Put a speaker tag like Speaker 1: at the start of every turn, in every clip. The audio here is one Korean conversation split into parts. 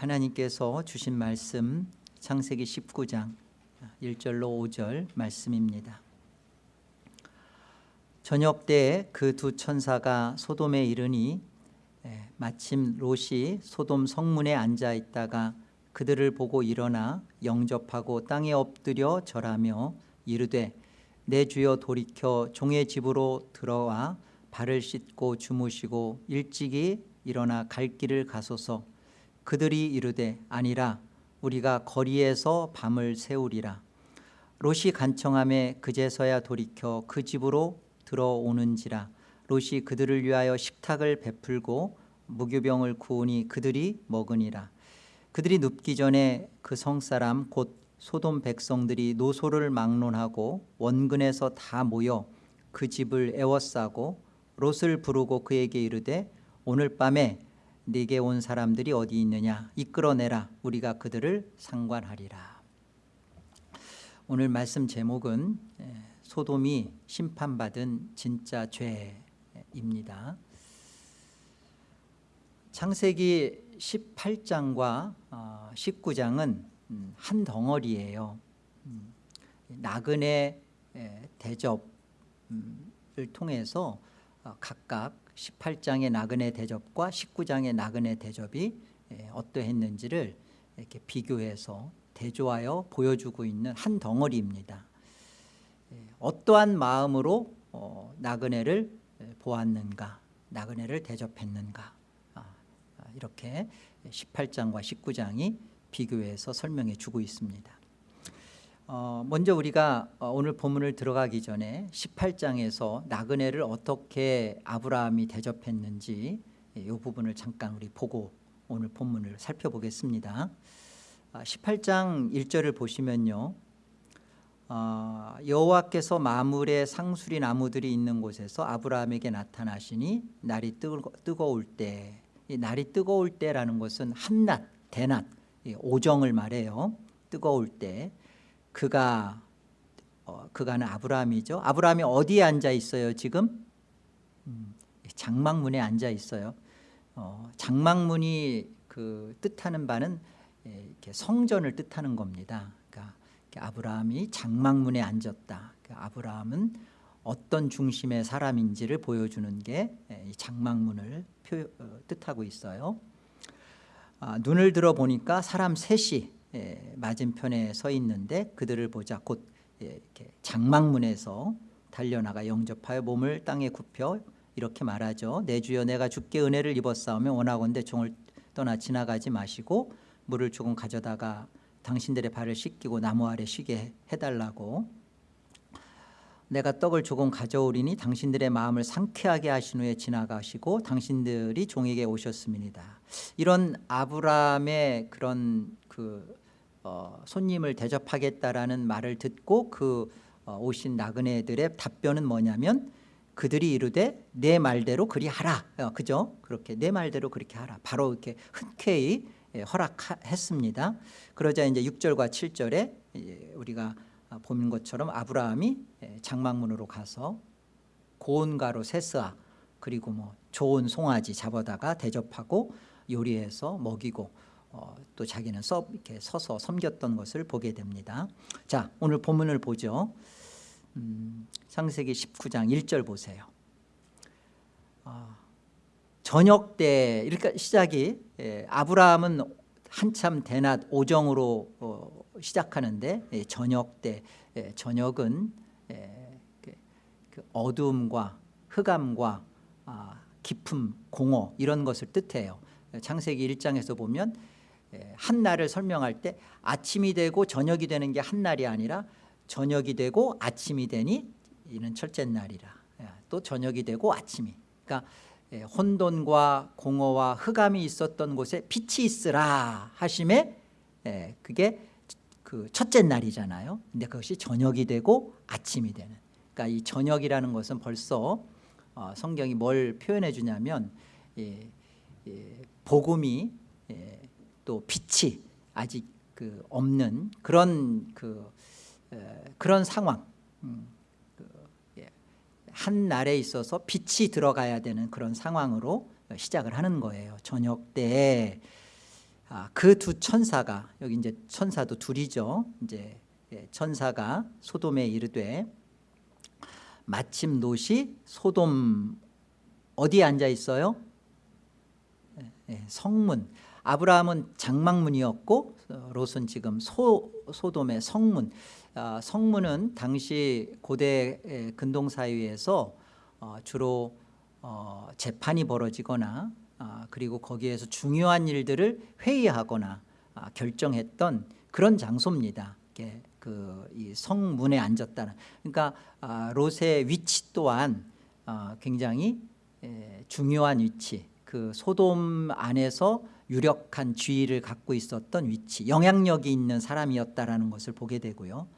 Speaker 1: 하나님께서 주신 말씀 창세기 19장 1절로 5절 말씀입니다. 저녁 때그두 천사가 소돔에 이르니 예, 마침 롯이 소돔 성문에 앉아 있다가 그들을 보고 일어나 영접하고 땅에 엎드려 절하며 이르되 내 주여 돌이켜 종의 집으로 들어와 발을 씻고 주무시고 일찍이 일어나 갈 길을 가소서 그들이 이르되 아니라 우리가 거리에서 밤을 새우리라. 롯이 간청함에 그제서야 돌이켜 그 집으로 들어오는지라. 롯이 그들을 위하여 식탁을 베풀고 무교병을 구우니 그들이 먹으니라. 그들이 눕기 전에 그 성사람 곧 소돔 백성들이 노소를 막론하고 원근에서 다 모여 그 집을 애워싸고 롯을 부르고 그에게 이르되 오늘 밤에 네게 온 사람들이 어디 있느냐? 이끌어내라. 우리가 그들을 상관하리라. 오늘 말씀 제목은 소돔이 심판받은 진짜 죄입니다. 창세기 18장과 19장은 어, 음, 한 덩어리예요. 음, 나그네 대접을 통해서 어, 각각 18장의 나그네 대접과 19장의 나그네 대접이 어떠했는지를 이렇게 비교해서 대조하여 보여주고 있는 한 덩어리입니다. 어떠한 마음으로 어, 나그네를 보았는가 나그네를 대접했는가. 아, 아, 이렇게 18장과 19장이 비교해서 설명해 주고 있습니다 어, 먼저 우리가 어, 오늘 본문을 들어가기 전에 18장에서 나그네를 어떻게 아브라함이 대접했는지 이 부분을 잠깐 우리 보고 오늘 본문을 살펴보겠습니다. 18장 아, 1절을 보시면요. 어, 여호와께서 마물에 상수리 나무들이 있는 곳에서 아브라함에게 나타나시니 날이 뜨거, 울 때 날이 뜨거울 때라는 것은 한낮 대낮 오정을 말해요. 뜨거울 때 그가 어, 그가는 아브라함이죠. 아브라함이 어디에 앉아 있어요 지금? 음, 장막문에 앉아 있어요. 어, 장막문이 그 뜻하는 바는 예, 이렇게 성전을 뜻하는 겁니다. 그러니까 아브라함이 장막문에 앉았다. 그러니까 아브라함은 어떤 중심의 사람인지를 보여주는 게 예, 장막문을 표, 어, 뜻하고 있어요. 아, 눈을 들어 보니까 사람 셋이 예, 맞은편에 서 있는데 그들을 보자 곧 예, 이렇게 장막문에서 달려나가 영접하여 몸을 땅에 굽혀 이렇게 말하죠. 내 주여 내가 주께 은혜를 입었사오며 원하건대 종을 떠나 지나가지 마시고 물을 조금 가져다가 당신들의 발을 씻기고 나무 아래 쉬게 해달라고. 내가 떡을 조금 가져오리니 당신들의 마음을 상쾌하게 하신 후에 지나가시고 당신들이 종에게 오셨습니다. 이런 아브라함의 그런 그 어, 손님을 대접하겠다라는 말을 듣고 그 어, 오신 나그네들의 답변은 뭐냐면 그들이 이르되 내 말대로 그리 하라. 어, 그죠? 그렇게 내 말대로 그렇게 하라. 바로 이렇게 흔쾌히 예, 허락했습니다. 그러자 이제 6절과 7절에 예, 우리가 보는 것처럼 아브라함이 예, 장막문으로 가서 고운 가루 세스아 그리고 뭐 좋은 송아지 잡아다가 대접하고 요리해서 먹이고 어, 또 자기는 서, 이렇게 서서 섬겼던 것을 보게 됩니다. 자 오늘 본문을 보죠. 음, 창세기 19장 1절 보세요. 어, 저녁 때 이렇게 시작이 예, 아브라함은 한참 대낮 오정으로 어, 시작하는데 예, 저녁 때 예, 저녁은 예, 그, 그 어둠과 흑암과 아, 깊음 공허 이런 것을 뜻해요. 창세기 1장에서 보면 예, 한날을 설명할 때 아침이 되고 저녁이 되는 게 한날이 아니라 저녁이 되고 아침이 되니 이는 첫째 날이라. 예, 또 저녁이 되고 아침이. 그러니까 예, 혼돈과 공허와 흑암이 있었던 곳에 빛이 있으라 하심에 그게 그 첫째 날이잖아요. 근데 그것이 저녁이 되고 아침이 되는. 그러니까 이 저녁이라는 것은 벌써 어, 성경이 뭘 표현해 주냐면 복음이 또 빛이 아직 그 없는 그런 그 에, 그런 상황 음, 그, 예. 한 날에 있어서 빛이 들어가야 되는 그런 상황으로 시작을 하는 거예요 저녁 때 아, 그두 천사가 여기 이제 천사도 둘이죠. 이제 예, 천사가 소돔에 이르되 마침 롯이 소돔 어디에 앉아 있어요? 예, 예, 성문. 아브라함은 장막문이었고 어, 롯은 지금 소, 소돔의 성문. 아, 성문은 당시 고대 예, 근동 사회에서 어, 주로 어, 재판이 벌어지거나 아, 그리고 거기에서 중요한 일들을 회의하거나 아, 결정했던 그런 장소입니다. 그이 성문에 앉았다는. 그러니까 아, 롯의 위치 또한 아, 굉장히 에, 중요한 위치. 그 소돔 안에서 유력한 지위를 갖고 있었던 위치, 영향력이 있는 사람이었다라는 것을 보게 되고요.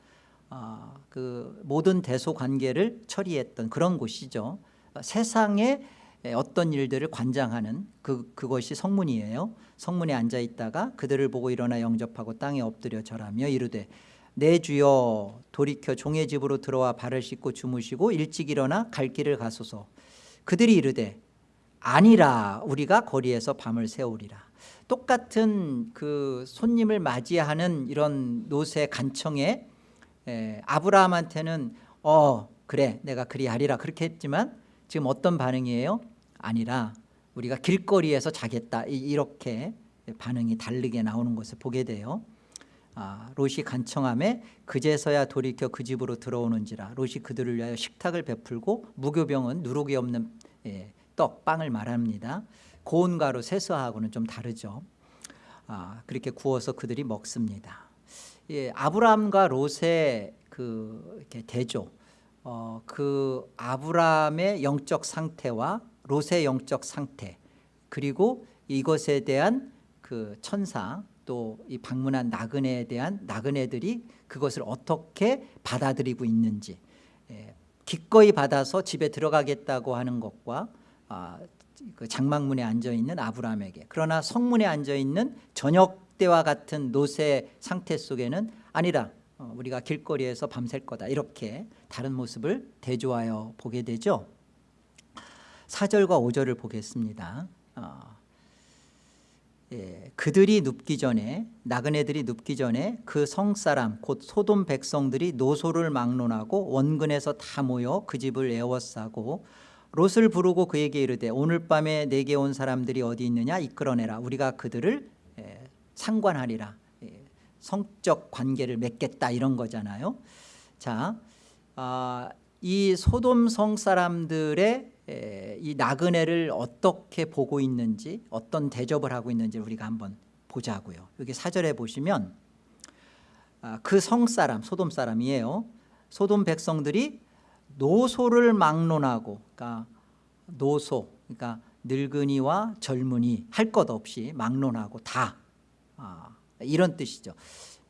Speaker 1: 아, 그 모든 대소 관계를 처리했던 그런 곳이죠. 세상에 어떤 일들을 관장하는 그, 그것이 성문이에요 성문에 앉아 있다가 그들을 보고 일어나 영접하고 땅에 엎드려 절하며 이르되 내 주여 돌이켜 종의 집으로 들어와 발을 씻고 주무시고 일찍 일어나 갈 길을 가소서 그들이 이르되 아니라 우리가 거리에서 밤을 새우리라 똑같은 그 손님을 맞이하는 이런 노세 간청에 에, 아브라함한테는 어 그래 내가 그리 하리라 그렇게 했지만 지금 어떤 반응이에요? 아니라 우리가 길거리에서 자겠다. 이렇게 반응이 다르게 나오는 것을 보게 돼요. 아, 롯이 간청함에 그제서야 돌이켜 그 집으로 들어오는지라 롯이 그들을 위하여 식탁을 베풀고 무교병은 누룩이 없는 예, 떡, 빵을 말합니다 고운 가루 세수하고는 좀 다르죠. 아, 그렇게 구워서 그들이 먹습니다. 예, 아브라함과 롯의 그 이렇게 대조 어, 그 아브라함의 영적 상태와 롯의 영적 상태 그리고 이것에 대한 그 천사 또 이 방문한 나그네에 대한 나그네들이 그것을 어떻게 받아들이고 있는지 예, 기꺼이 받아서 집에 들어가겠다고 하는 것과 아, 그 장막문에 앉아있는 아브라함에게 그러나 성문에 앉아있는 저녁 때와 같은 노세 상태 속에는 아니라 어, 우리가 길거리에서 밤샐 거다 이렇게 다른 모습을 대조하여 보게 되죠. 4절과 5절을 보겠습니다. 어, 예, 그들이 눕기 전에 나그네들이 눕기 전에 그 성사람 곧 소돔 백성들이 노소를 막론하고 원근에서 다 모여 그 집을 에워싸고 롯을 부르고 그에게 이르되 오늘 밤에 내게 온 사람들이 어디 있느냐? 이끌어내라. 우리가 그들을 예, 상관하리라. 예, 성적 관계를 맺겠다. 이런 거잖아요. 자, 아, 이 소돔 성 사람들의 이 나그네를 어떻게 보고 있는지 어떤 대접을 하고 있는지 우리가 한번 보자고요. 여기 사절에 보시면 아, 그 성 사람 소돔 사람이에요. 소돔 백성들이 노소를 막론하고 그러니까 노소 그러니까 늙은이와 젊은이 할 것 없이 막론하고 다 아, 이런 뜻이죠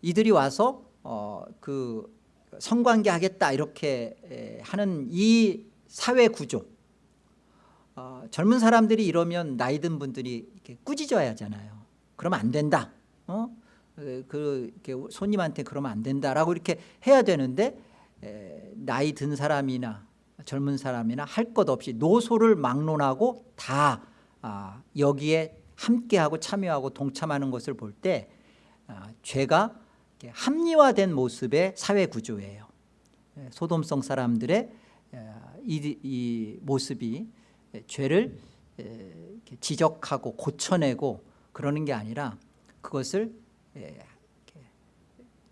Speaker 1: 이들이 와서 어, 그 성관계 하겠다 이렇게 하는 이 사회 구조 어, 젊은 사람들이 이러면 나이 든 분들이 꾸짖어야 하잖아요. 그러면 안 된다. 어? 그 이렇게 손님한테 그러면 안 된다라고 이렇게 해야 되는데 에, 나이 든 사람이나 젊은 사람이나 할 것 없이 노소를 막론하고 다 아, 여기에 함께하고 참여하고 동참하는 것을 볼때 아, 죄가 합리화된 모습의 사회 구조예요. 소돔성 사람들의 이, 이 모습이 예, 죄를 예, 지적하고 고쳐내고 그러는 게 아니라 그것을 예,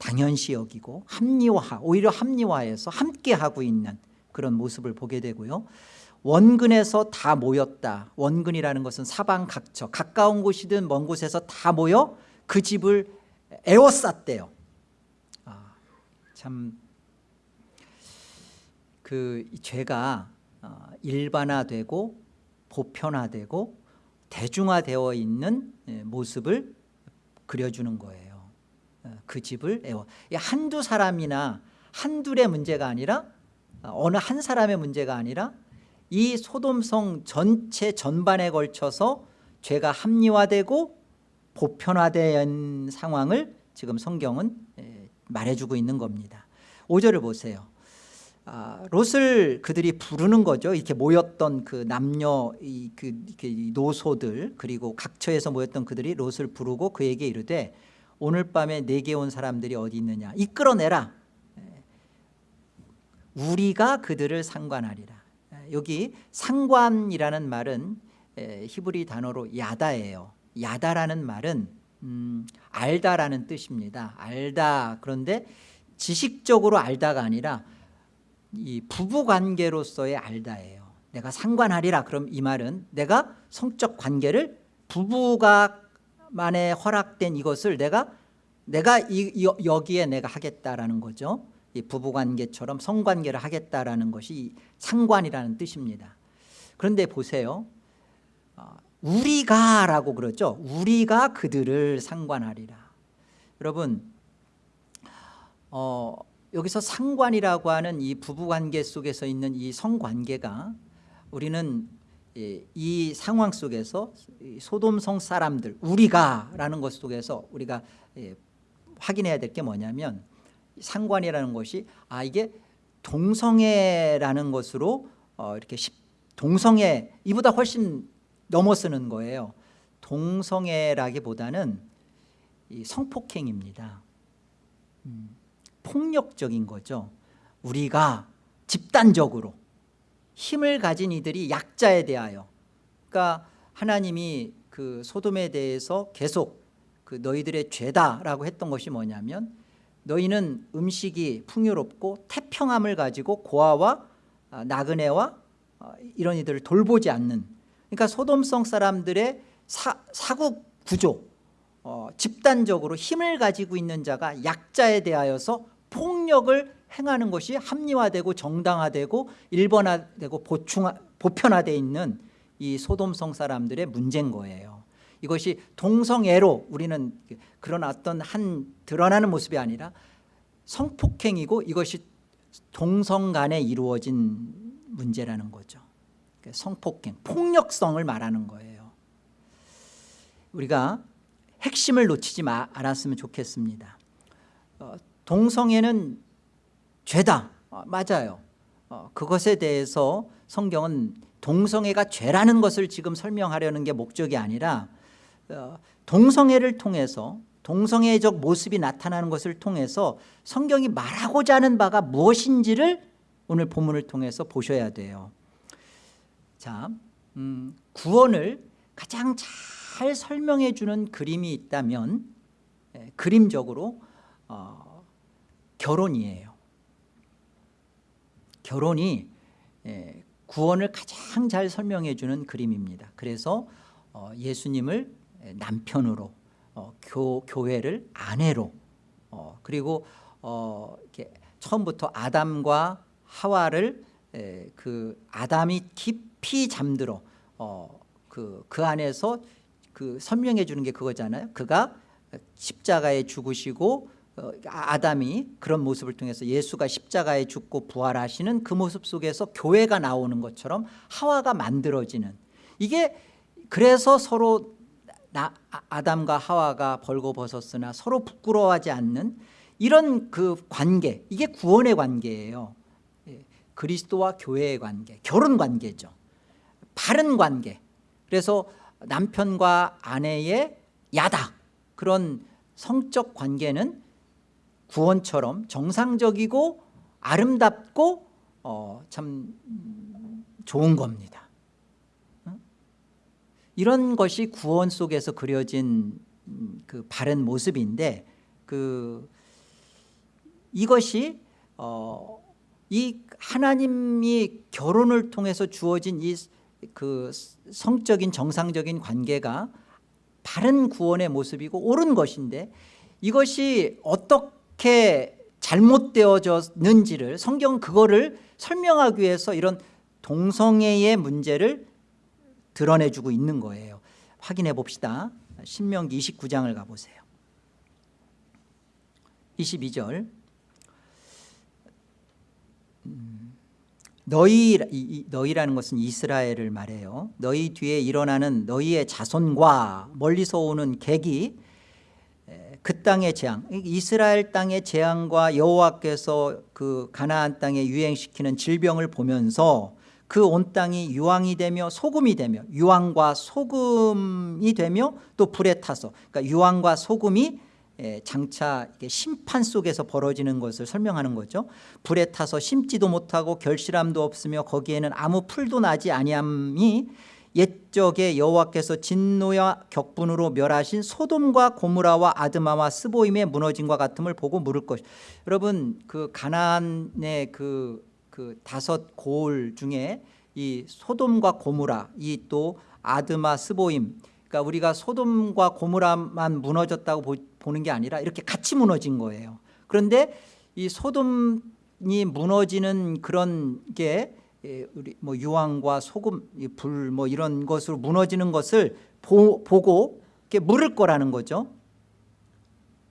Speaker 1: 당연시 여기고 합리화 오히려 합리화해서 함께하고 있는 그런 모습을 보게 되고요. 원근에서 다 모였다. 원근이라는 것은 사방 각처 가까운 곳이든 먼 곳에서 다 모여 그 집을 에워쌌대요. 아, 참그 죄가 어, 일반화되고 보편화되고 대중화되어 있는 예, 모습을 그려주는 거예요. 어, 그 집을 애워. 한두 사람이나 한둘의 문제가 아니라 어, 어느 한 사람의 문제가 아니라 이 소돔성 전체 전반에 걸쳐서 죄가 합리화되고 보편화된 상황을 지금 성경은 예, 말해주고 있는 겁니다. 5절을 보세요. 아, 롯을 그들이 부르는 거죠. 이렇게 모였던 그 남녀 이, 그, 노소들 그리고 각처에서 모였던 그들이 롯을 부르고 그에게 이르되 오늘 밤에 내게 온 사람들이 어디 있느냐 이끌어내라. 예. 우리가 그들을 상관하리라. 예, 여기 상관이라는 말은 에, 히브리 단어로 야다예요. 야다라는 말은 음, 알다라는 뜻입니다. 알다 그런데 지식적으로 알다가 아니라 이 부부 관계로서의 알다예요. 내가 상관하리라 그럼 이 말은 내가 성적 관계를 부부가 만에 허락된 이것을 내가 내가 이, 이, 여기에 내가 하겠다라는 거죠. 이 부부 관계처럼 성관계를 하겠다라는 것이 상관이라는 뜻입니다. 그런데 보세요. 어, 우리가라고 그러죠. 우리가 그들을 상관하리라. 여러분 어, 여기서 상관이라고 하는 이 부부관계 속에서 있는 이 성관계가 우리는 이, 이 상황 속에서 소돔성 사람들 우리가 라는 것 속에서 우리가 예, 확인해야 될 게 뭐냐면 상관이라는 것이 아 이게 동성애라는 것으로 어, 이렇게 동성애 이보다 훨씬 넘어서는 거예요. 동성애라기보다는 이 성폭행입니다. 음. 폭력적인 거죠 우리가 집단적으로 힘을 가진 이들이 약자에 대하여. 그러니까 하나님이 그 소돔에 대해서 계속 그 너희들의 죄다라고 했던 것이 뭐냐면 너희는 음식이 풍요롭고 태평함을 가지고 고아와 아, 나그네와 어, 이런 이들을 돌보지 않는. 그러니까 소돔성 사람들의 사, 사국 구조 어, 집단적으로 힘을 가지고 있는 자가 약자에 대하여서 폭력을 행하는 것이 합리화되고 정당화되고 일본화되고 보충화, 보편화되어 있는 이 소돔성 사람들의 문제인 거예요. 이것이 동성애로 우리는 그런 어떤 한 드러나는 모습이 아니라 성폭행이고 이것이 동성 간에 이루어진 문제라는 거죠. 그러니까 성폭행, 폭력성을 말하는 거예요. 우리가 핵심을 놓치지 않았으면 좋겠습니다. 어, 동성애는 죄다. 어, 맞아요. 어, 그것에 대해서 성경은 동성애가 죄라는 것을 지금 설명하려는 게 목적이 아니라 어, 동성애를 통해서 동성애적 모습이 나타나는 것을 통해서 성경이 말하고자 하는 바가 무엇인지를 오늘 본문을 통해서 보셔야 돼요. 자, 음, 구원을 가장 잘 설명해 주는 그림이 있다면 예, 그림적으로 어, 결혼이에요 결혼이 예, 구원을 가장 잘 설명해 주는 그림입니다. 그래서 어, 예수님을 남편으로 어, 교, 교회를 아내로 어, 그리고 처음부터 아담과 하와를 그 아담이 깊이 잠들어 그, 그 안에서 그 설명해 주는 게 그거잖아요. 그가 십자가에 죽으시고 어, 아담이 그런 모습을 통해서 예수가 십자가에 죽고 부활하시는 그 모습 속에서 교회가 나오는 것처럼 하와가 만들어지는. 이게 그래서 서로 나, 아, 아담과 하와가 벌거벗었으나 서로 부끄러워하지 않는 이런 그 관계 이게 구원의 관계예요. 예, 그리스도와 교회의 관계 결혼 관계죠. 바른 관계. 그래서 남편과 아내의 야다 그런 성적 관계는 구원처럼 정상적이고 아름답고 어, 참 좋은 겁니다. 이런 것이 구원 속에서 그려진 그 바른 모습인데 그 이것이 어, 이 하나님이 결혼을 통해서 주어진 이 그 성적인 정상적인 관계가 바른 구원의 모습이고 옳은 것인데 이것이 어떻게 어떻게 잘못되어졌는지를 성경은 그거를 설명하기 위해서 이런 동성애의 문제를 드러내주고 있는 거예요. 확인해 봅시다. 신명기 29장을 가보세요. 22절. 음, 너희, 너희라는 것은 이스라엘을 말해요. 너희 뒤에 일어나는 너희의 자손과 멀리서 오는 객이 그 땅의 재앙. 이스라엘 땅의 재앙과 여호와께서 그 가나안 땅에 유행시키는 질병을 보면서 그 온 땅이 유황이 되며 소금이 되며 유황과 소금이 되며 또 불에 타서 그러니까 유황과 소금이 에, 장차 심판 속에서 벌어지는 것을 설명하는 거죠. 불에 타서 심지도 못하고 결실함도 없으며 거기에는 아무 풀도 나지 아니함이 옛적에 여호와께서 진노와 격분으로 멸하신 소돔과 고무라와 아드마와 스보임의 무너짐과 같음을 보고 물을 것 여러분 그 가나안의 그, 그 다섯 고을 중에 이 소돔과 고무라 이 또 아드마 스보임 그러니까 우리가 소돔과 고무라만 무너졌다고 보, 보는 게 아니라 이렇게 같이 무너진 거예요. 그런데 이 소돔이 무너지는 그런 게 예, 우리 뭐 유황과 소금, 불 뭐 이런 것으로 무너지는 것을 보, 고 이렇게 물을 거라는 거죠.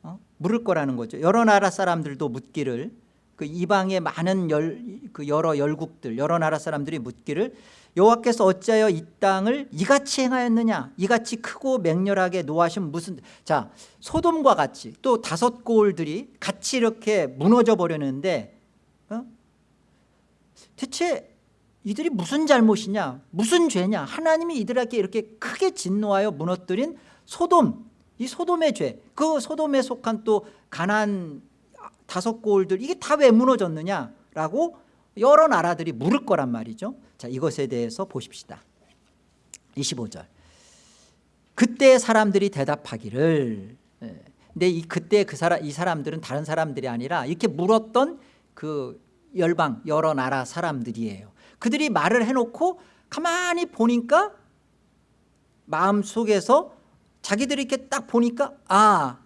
Speaker 1: 어? 물을 거라는 거죠. 여러 나라 사람들도 묻기를 그 이방의 많은 열, 그 여러 열국들 여러 나라 사람들이 묻기를 여호와께서 어찌하여 이 땅을 이같이 행하였느냐 이같이 크고 맹렬하게 노하신 무슨 자 소돔과 같이 또 다섯 고을들이 같이 이렇게 무너져 버렸는데 어? 대체 이들이 무슨 잘못이냐 무슨 죄냐. 하나님이 이들에게 이렇게 크게 진노하여 무너뜨린 소돔 이 소돔의 죄 그 소돔에 속한 또 가난 다섯 고을들 이게 다 왜 무너졌느냐라고 여러 나라들이 물을 거란 말이죠. 자 이것에 대해서 보십시다. 25절. 그때 사람들이 대답하기를 예. 근데 이 그때 그 사람 이 사람들은 다른 사람들이 아니라 이렇게 물었던 그 열방 여러 나라 사람들이에요 그들이 말을 해놓고 가만히 보니까 마음속에서 자기들이 이렇게 딱 보니까 아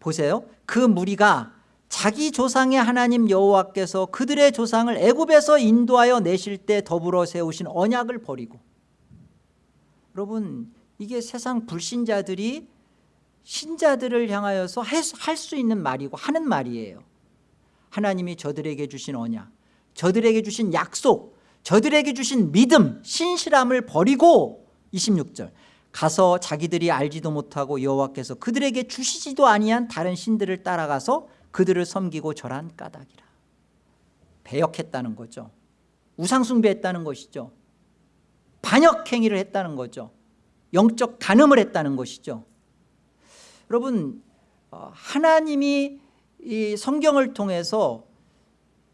Speaker 1: 보세요. 그 무리가 자기 조상의 하나님 여호와께서 그들의 조상을 애굽에서 인도하여 내실 때 더불어 세우신 언약을 버리고. 여러분 이게 세상 불신자들이 신자들을 향하여서 할 수 있는 말이고 하는 말이에요. 하나님이 저들에게 주신 언약 저들에게 주신 약속 저들에게 주신 믿음 신실함을 버리고 26절. 가서 자기들이 알지도 못하고 여호와께서 그들에게 주시지도 아니한 다른 신들을 따라가서 그들을 섬기고 절한 까닭이라. 배역했다는 거죠. 우상숭배했다는 것이죠. 반역행위를 했다는 거죠. 영적 간음을 했다는 것이죠. 여러분 어, 하나님이 이 성경을 통해서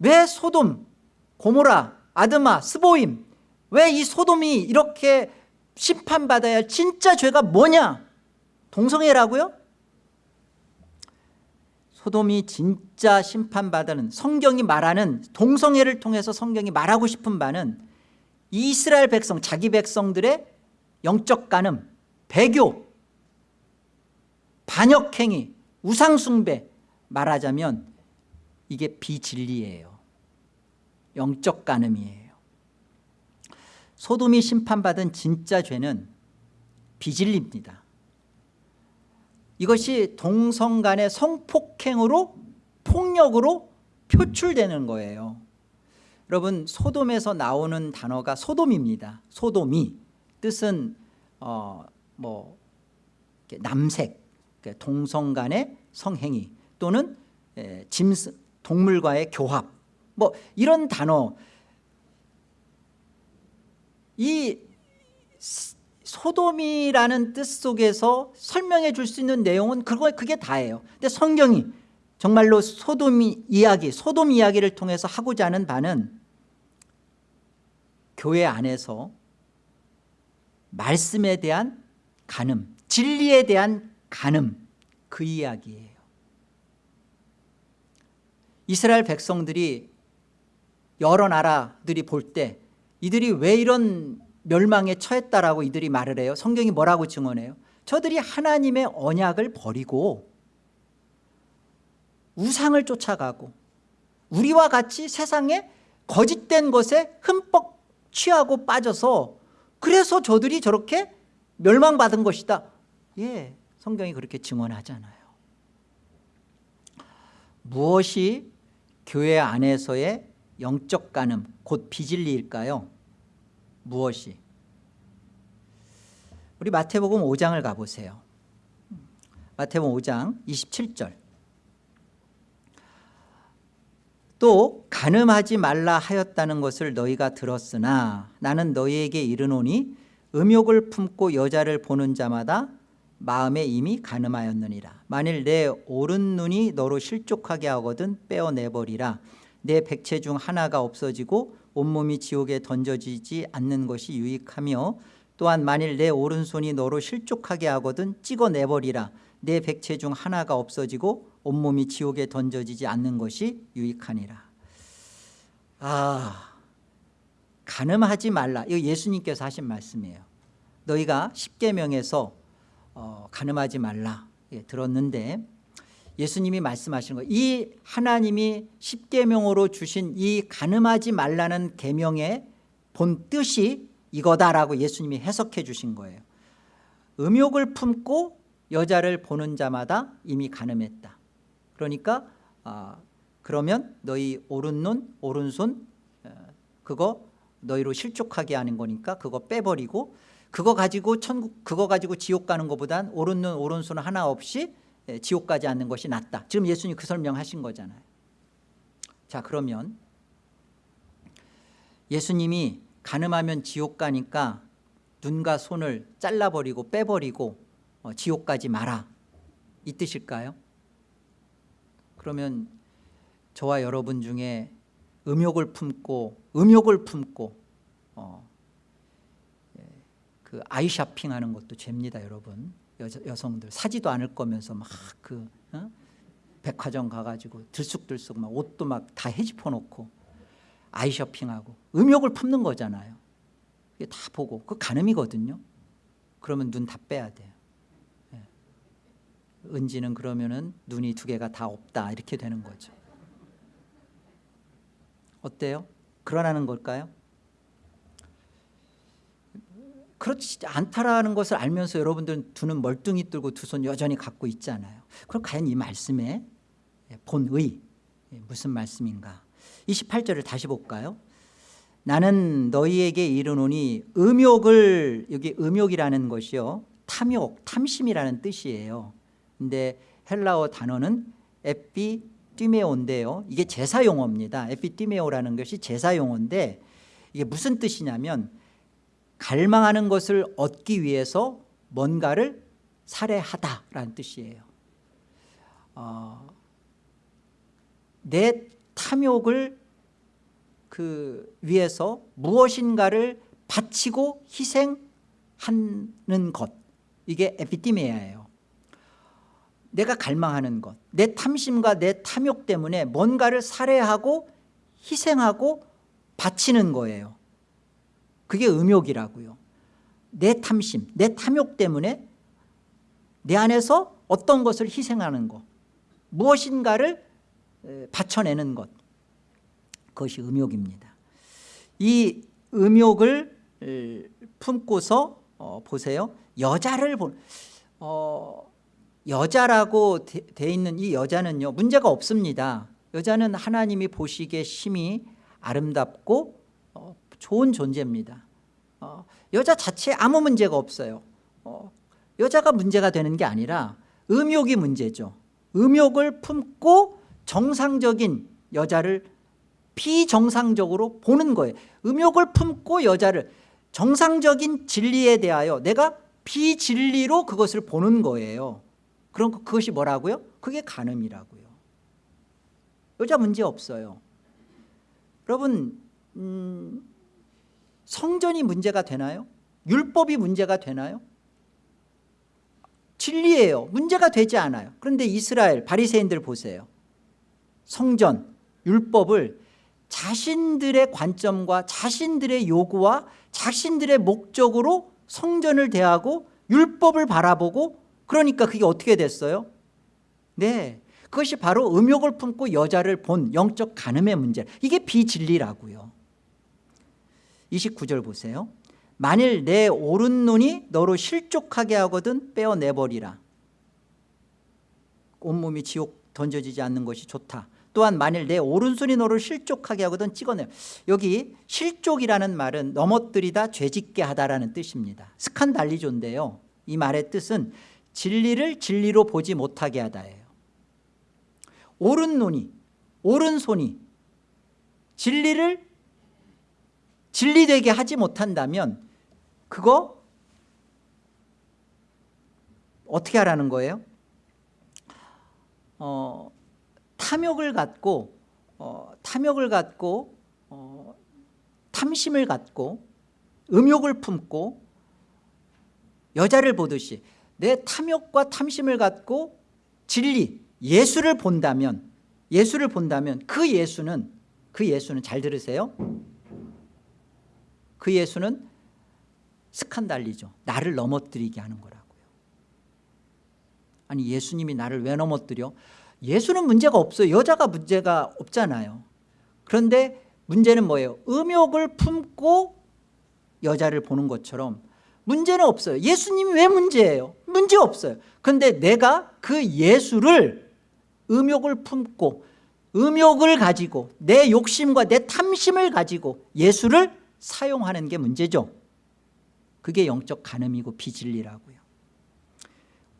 Speaker 1: 왜 소돔, 고모라, 아드마, 스보임 왜 이 소돔이 이렇게 심판받아야 할 진짜 죄가 뭐냐 동성애라고요? 소돔이 진짜 심판받는 성경이 말하는 동성애를 통해서 성경이 말하고 싶은 바는 이스라엘 백성 자기 백성들의 영적 간음 배교 반역행위 우상숭배 말하자면 이게 비진리예요 영적 간음이에요. 소돔이 심판받은 진짜 죄는 비진리입니다. 이것이 동성 간의 성폭행으로 폭력으로 표출되는 거예요. 여러분 소돔에서 나오는 단어가 소돔입니다. 소돔이. 뜻은 어, 뭐 남색 동성 간의 성행위 또는 짐승 동물과의 교합 뭐 이런 단어 이 소돔이라는 뜻 속에서 설명해 줄 수 있는 내용은 그거 그게 다예요. 근데 성경이 정말로 소돔 이야기, 소돔 이야기를 통해서 하고자 하는 바는 교회 안에서 말씀에 대한 간음, 진리에 대한 간음 그 이야기예요. 이스라엘 백성들이 여러 나라들이 볼 때 이들이 왜 이런 멸망에 처했다라고 이들이 말을 해요? 성경이 뭐라고 증언해요? 저들이 하나님의 언약을 버리고 우상을 쫓아가고 우리와 같이 세상에 거짓된 것에 흠뻑 취하고 빠져서 그래서 저들이 저렇게 멸망받은 것이다. 예 성경이 그렇게 증언하잖아요. 무엇이 교회 안에서의 영적 간음 곧 비진리일까요? 무엇이? 우리 마태복음 5장을 가보세요 마태복음 5장 27절 또 간음하지 말라 하였다는 것을 너희가 들었으나 나는 너희에게 이르노니 음욕을 품고 여자를 보는 자마다 마음에 이미 간음하였느니라 만일 내 오른 눈이 너로 실족하게 하거든 빼어내버리라 내 백체 중 하나가 없어지고 온몸이 지옥에 던져지지 않는 것이 유익하며 또한 만일 내 오른손이 너로 실족하게 하거든 찍어내버리라. 내 백체 중 하나가 없어지고 온몸이 지옥에 던져지지 않는 것이 유익하니라. 아 간음하지 말라. 이거 예수님께서 하신 말씀이에요. 너희가 십계명에서 어, 간음하지 말라. 예, 들었는데 예수님이 말씀하시는 거예요. 이 하나님이 십계명으로 주신 이 간음하지 말라는 계명의 본 뜻이 이거다라고 예수님이 해석해 주신 거예요. 음욕을 품고 여자를 보는 자마다 이미 간음했다. 그러니까 아, 그러면 너희 오른눈 오른손 어, 그거 너희로 실족하게 하는 거니까 그거 빼버리고 그거 가지고 천국 그거 가지고 지옥 가는 것보단 오른눈 오른손 하나 없이 예, 지옥 가지 않는 것이 낫다. 지금 예수님 그 설명하신 거잖아요. 자 그러면 예수님이 가늠하면 지옥 가니까 눈과 손을 잘라버리고 빼버리고 어, 지옥 가지 마라. 이 뜻일까요? 그러면 저와 여러분 중에 음욕을 품고 음욕을 품고 어, 예, 그 아이샤핑하는 것도 죄입니다 여러분 여자, 여성들 사지도 않을 거면서 막그 어? 백화점 가가지고 들쑥들쑥 막 옷도 막 다 헤집어 놓고 아이쇼핑하고 음욕을 품는 거잖아요 이게 다 보고 그 간음이거든요 그러면 눈 다 빼야 돼요 예. 은지는 그러면은 눈이 두 개가 다 없다 이렇게 되는 거죠 어때요? 그러라는 걸까요? 그렇지 않다라는 것을 알면서 여러분들은 두 눈 멀뚱히 뜨고 두 손 여전히 갖고 있잖아요. 그럼 과연 이 말씀의 본의 무슨 말씀인가? 28절을 다시 볼까요? 나는 너희에게 이르노니 음욕을 여기 음욕이라는 것이요 탐욕 탐심이라는 뜻이에요. 근데 헬라어 단어는 에피띠메오인데요. 이게 제사 용어입니다. 에피띠메오라는 것이 제사 용어인데 이게 무슨 뜻이냐면 갈망하는 것을 얻기 위해서 뭔가를 살해하다라는 뜻이에요. 어, 내 탐욕을 그 위해서 무엇인가를 바치고 희생하는 것. 이게 에피티메아예요. 내가 갈망하는 것내 탐심과 내 탐욕 때문에 뭔가를 살해하고 희생하고 바치는 거예요 그게 음욕이라고요. 내 탐심, 내 탐욕 때문에 내 안에서 어떤 것을 희생하는 것 무엇인가를 바쳐내는 것. 그것이 음욕입니다. 이 음욕을 품고서 어, 보세요. 여자를 본 어, 여자라고 돼 있는 이 여자는요 문제가 없습니다. 여자는 하나님이 보시기에 심히 아름답고 어, 좋은 존재입니다. 어, 여자 자체에 아무 문제가 없어요. 어, 여자가 문제가 되는 게 아니라 음욕이 문제죠. 음욕을 품고 정상적인 여자를 비정상적으로 보는 거예요. 음욕을 품고 여자를 정상적인 진리에 대하여 내가 비진리로 그것을 보는 거예요. 그럼 그것이 뭐라고요? 그게 간음이라고요. 여자 문제 없어요. 여러분 음, 성전이 문제가 되나요? 율법이 문제가 되나요? 진리예요 문제가 되지 않아요 그런데 이스라엘 바리새인들 보세요 성전 율법을 자신들의 관점과 자신들의 요구와 자신들의 목적으로 성전을 대하고 율법을 바라보고 그러니까 그게 어떻게 됐어요? 네 그것이 바로 음욕을 품고 여자를 본 영적 간음의 문제 이게 비진리라고요 29절 보세요. 만일 내 오른 눈이 너로 실족하게 하거든 빼어내버리라. 온몸이 지옥 던져지지 않는 것이 좋다. 또한 만일 내 오른손이 너를 실족하게 하거든 찍어내 여기 실족이라는 말은 넘어뜨리다 죄짓게 하다라는 뜻입니다. 스칸달리조인데요. 이 말의 뜻은 진리를 진리로 보지 못하게 하다예요. 오른 눈이 오른손이 진리를 진리되게 하지 못한다면 그거 어떻게 하라는 거예요? 어, 탐욕을 갖고 어, 탐욕을 갖고 어, 탐심을 갖고 음욕을 품고 여자를 보듯이 내 탐욕과 탐심을 갖고 진리 예수를 본다면 예수를 본다면 그 예수는 그 예수는 잘 들으세요 그 예수는 스칸달리죠. 나를 넘어뜨리게 하는 거라고요. 아니 예수님이 나를 왜 넘어뜨려? 예수는 문제가 없어요. 여자가 문제가 없잖아요. 그런데 문제는 뭐예요? 음욕을 품고 여자를 보는 것처럼 문제는 없어요. 예수님이 왜 문제예요? 문제 없어요. 그런데 내가 그 예수를 음욕을 품고 음욕을 가지고 내 욕심과 내 탐심을 가지고 예수를 사용하는 게 문제죠. 그게 영적 간음이고 비진리라고요.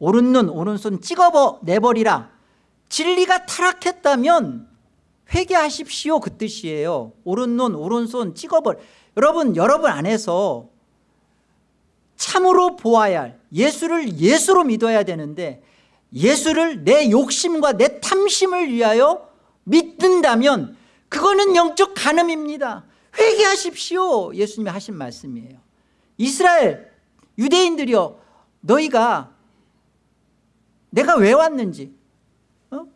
Speaker 1: 오른 눈 오른손 찍어 내버리라. 진리가 타락했다면 회개하십시오. 그 뜻이에요. 오른 눈 오른손 찍어버려 여러분 여러분 안에서 참으로 보아야 할 예수를 예수로 믿어야 되는데 예수를 내 욕심과 내 탐심을 위하여 믿는다면 그거는 영적 간음입니다 회개하십시오 예수님이 하신 말씀이에요 이스라엘 유대인들이여 너희가 내가 왜 왔는지 어?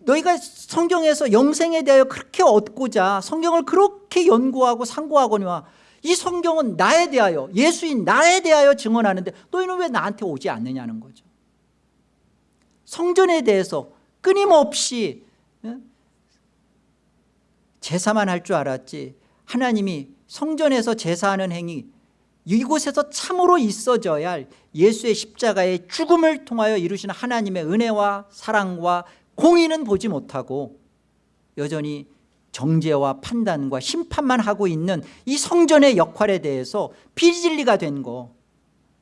Speaker 1: 너희가 성경에서 영생에 대하여 그렇게 얻고자 성경을 그렇게 연구하고 상고하거니와 이 성경은 나에 대하여 예수인 나에 대하여 증언하는데 너희는 왜 나한테 오지 않느냐는 거죠 성전에 대해서 끊임없이 어? 제사만 할 줄 알았지 하나님이 성전에서 제사하는 행위 이곳에서 참으로 있어져야 할 예수의 십자가의 죽음을 통하여 이루시는 하나님의 은혜와 사랑과 공의는 보지 못하고 여전히 정죄와 판단과 심판만 하고 있는 이 성전의 역할에 대해서 비진리가 된 거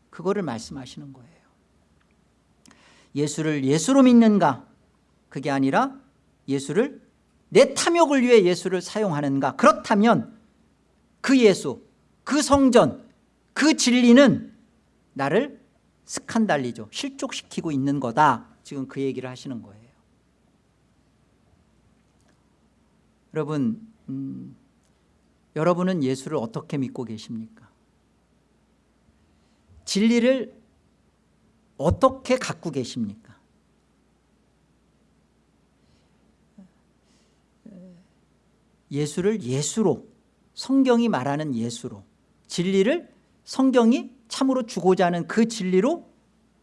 Speaker 1: 그거를 말씀하시는 거예요. 예수를 예수로 믿는가? 그게 아니라 예수를 내 탐욕을 위해 예수를 사용하는가? 그렇다면 그 예수 그 성전 그 진리는 나를 스칸달리죠. 실족시키고 있는 거다. 지금 그 얘기를 하시는 거예요. 여러분 음, 여러분은 예수를 어떻게 믿고 계십니까? 진리를 어떻게 갖고 계십니까? 예수를 예수로 성경이 말하는 예수로 진리를 성경이 참으로 주고자 하는 그 진리로